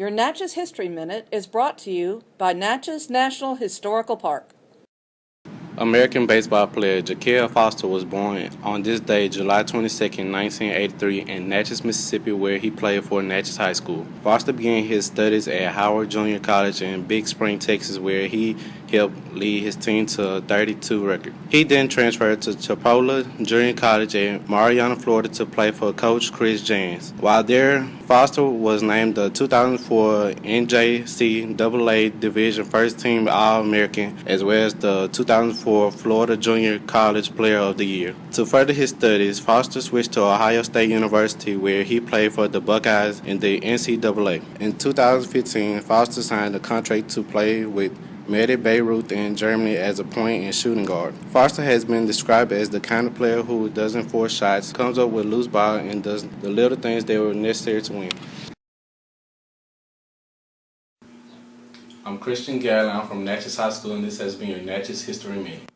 Your Natchez History Minute is brought to you by Natchez National Historical Park. American baseball player Je'Kel Foster was born on this day, July 22, 1983, in Natchez, Mississippi, where he played for Natchez High School. Foster began his studies at Howard Junior College in Big Spring, Texas, where he helped lead his team to a 32 record. He then transferred to Chipola Junior College in Marianna, Florida to play for coach Chris Jans. While there, Foster was named the 2004 NJCAA Division First Team All-American as well as the 2004 Florida Junior College Player of the Year. To further his studies, Foster switched to Ohio State University where he played for the Buckeyes in the NCAA. In 2015, Foster signed a contract to play with Mehdi Beirut in Germany as a point and shooting guard. Foster has been described as the kind of player who doesn't force shots, comes up with loose ball, and does the little things that were necessary to win. I'm Christian Galley. I'm from Natchez High School, and this has been your Natchez History Minute.